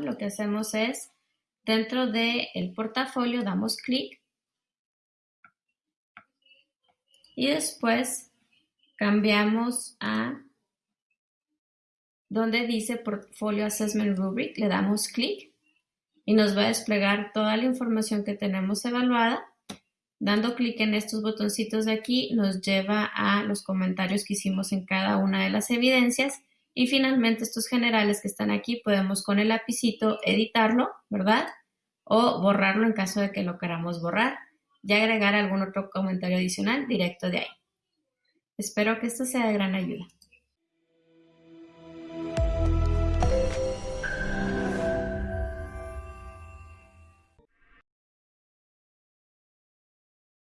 lo que hacemos es, dentro del el portafolio, damos clic. Y después cambiamos a donde dice Portfolio Assessment Rubric, le damos clic y nos va a desplegar toda la información que tenemos evaluada. Dando clic en estos botoncitos de aquí nos lleva a los comentarios que hicimos en cada una de las evidencias y finalmente estos generales que están aquí podemos con el lapicito editarlo, ¿verdad? O borrarlo en caso de que lo queramos borrar y agregar algún otro comentario adicional directo de ahí. Espero que esto sea de gran ayuda.